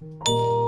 Música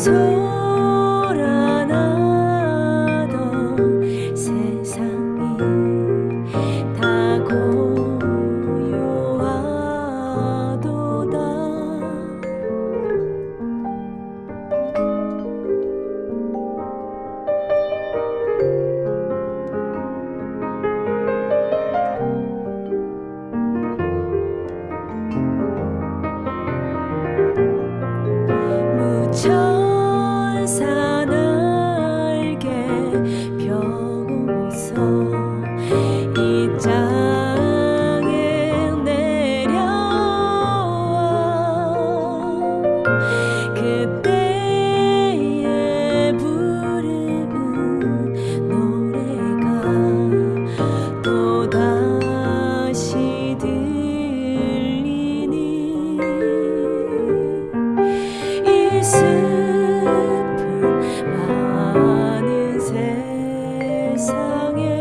so 세상에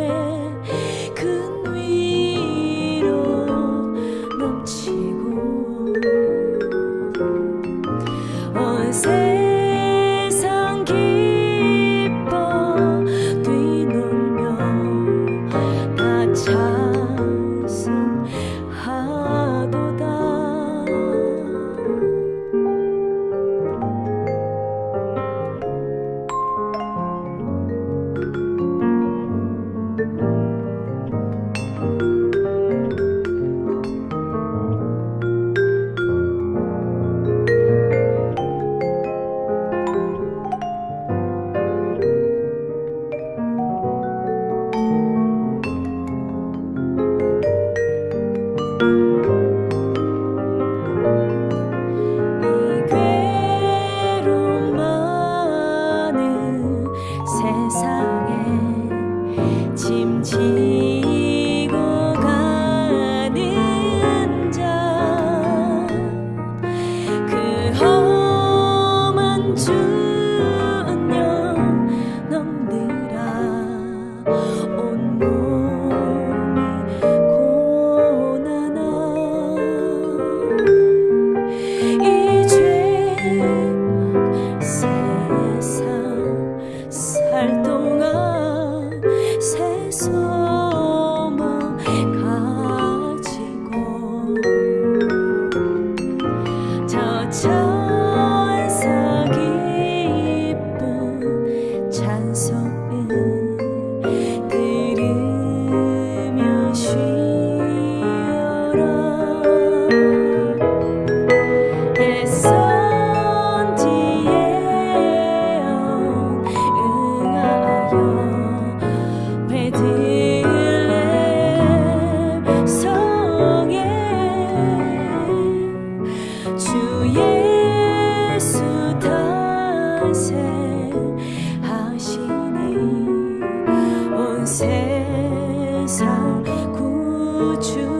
세상 구주